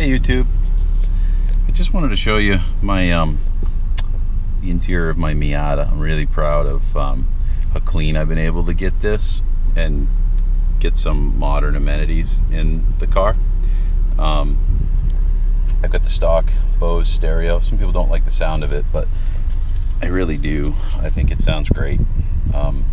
Hey YouTube. I just wanted to show you my um, the interior of my Miata. I'm really proud of um, how clean I've been able to get this and get some modern amenities in the car. Um, I've got the stock Bose stereo. Some people don't like the sound of it, but I really do. I think it sounds great. Um,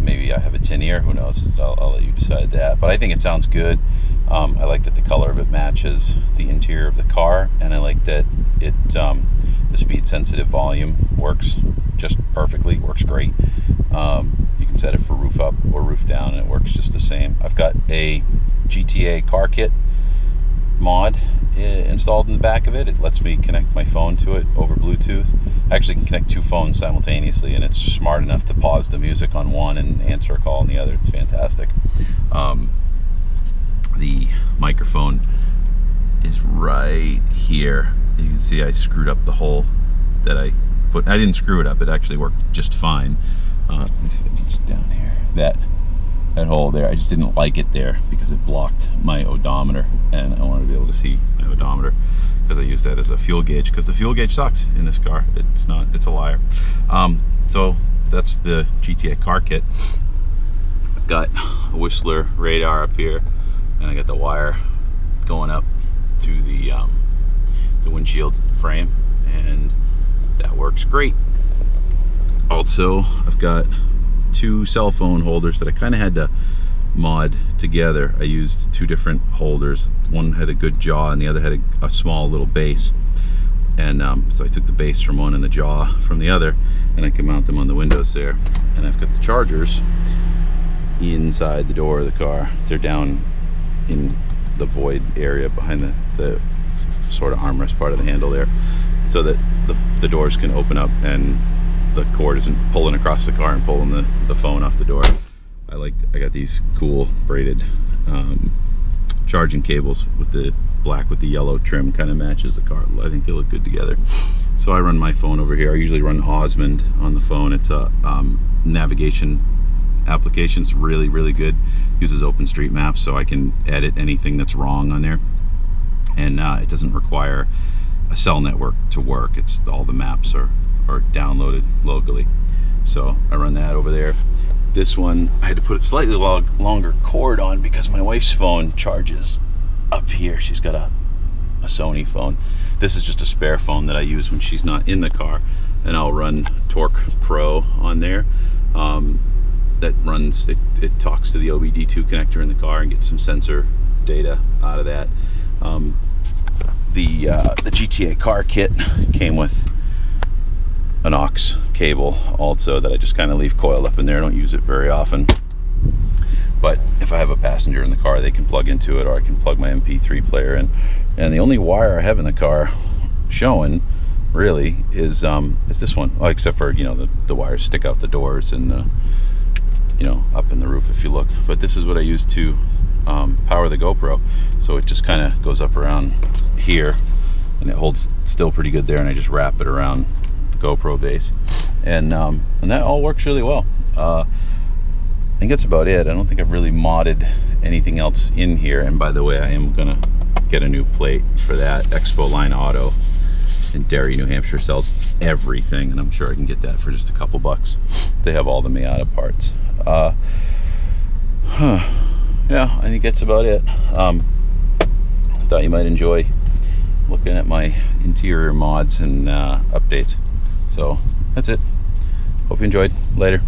maybe I have a tin ear. Who knows? I'll, I'll, let you decide that. But I think it sounds good. Um, I like that the color of it matches the interior of the car, and I like that it um, the speed sensitive volume works just perfectly. Works great. Um, you can set it for roof up or roof down, and it works just the same. I've got a GTA car kit mod eh, installed in the back of it. It lets me connect my phone to it over Bluetooth. I actually can connect two phones simultaneously, and it's smart enough to pause the music on one and answer a call on the other. It's fantastic. Um, the microphone is right here. You can see I screwed up the hole that I put. I didn't screw it up. It actually worked just fine. Uh, let me see if it's down here. That that hole there. I just didn't like it there because it blocked my odometer, and I wanted to be able to see my odometer because I use that as a fuel gauge because the fuel gauge sucks in this car. It's not. It's a liar. Um, so that's the GTA car kit. I've got a Whistler radar up here and I got the wire going up to the um, the windshield frame and that works great. Also I've got two cell phone holders that I kind of had to mod together. I used two different holders. One had a good jaw and the other had a, a small little base. And um, so I took the base from one and the jaw from the other and I can mount them on the windows there. And I've got the chargers inside the door of the car. They're down in the void area behind the, the sort of armrest part of the handle there so that the, the doors can open up and the cord isn't pulling across the car and pulling the, the phone off the door. I like, I got these cool braided um, charging cables with the black with the yellow trim kind of matches the car. I think they look good together. So I run my phone over here. I usually run OsmAnd on the phone. It's a um, navigation application. It's really, really good. Uses OpenStreetMap so I can edit anything that's wrong on there. And uh, it doesn't require a cell network to work. It's all the maps are, are downloaded locally. So I run that over there. This one, I had to put a slightly long, longer cord on because my wife's phone charges up here. She's got a, a Sony phone. This is just a spare phone that I use when she's not in the car. And I'll run Torque Pro on there. Um, that runs, it, it talks to the OBD2 connector in the car and gets some sensor data out of that. Um, the, uh, the GTA car kit came with an aux cable also that I just kind of leave coiled up in there. I don't use it very often. But if I have a passenger in the car, they can plug into it or I can plug my MP3 player in. And the only wire I have in the car showing really is um, is this one. Except for, you know, the, the wires stick out the doors and uh, you know, up in the roof if you look. But this is what I use to um, power the GoPro. So it just kind of goes up around here and it holds still pretty good there and I just wrap it around the GoPro base. And, um, and that all works really well. Uh, I think that's about it. I don't think I've really modded anything else in here. And by the way, I am gonna get a new plate for that. Expo Line Auto in Derry, New Hampshire sells everything, and I'm sure I can get that for just a couple bucks. They have all the Miata parts. Uh, huh. Yeah, I think that's about it. Um, thought you might enjoy looking at my interior mods and uh, updates. So that's it. Hope you enjoyed. Later.